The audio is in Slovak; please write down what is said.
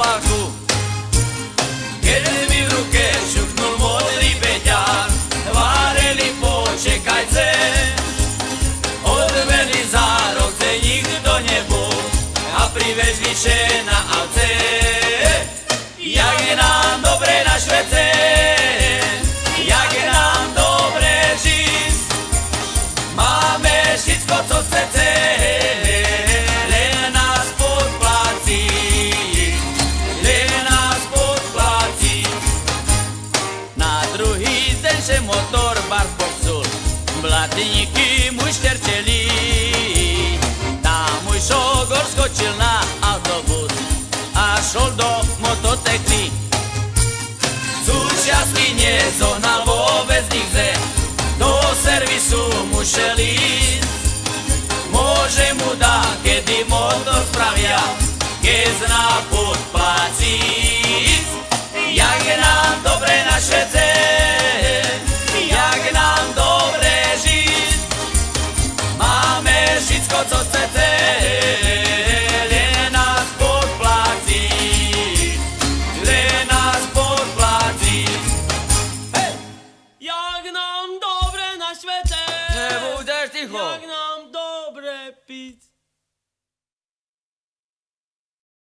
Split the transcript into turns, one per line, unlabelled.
opaku. Keď mi ruke šuchnul modrý beťar, váreli počekajce. Odveli za rok, kde nikto nebol a privezli še na avce. Jak je nám dobre na Švece, že motor bar popsul, blatníky mu šterčeli. Tam môj šogor skočil na autobus a šol do mototekny. Súčiastky nezohnal vôbec nikde, do servisu musel ísť. všetko, co chce len nás podplatí, len nás podplatí. Hey!
Jak nam dobre na svete, jak nám dobre piť.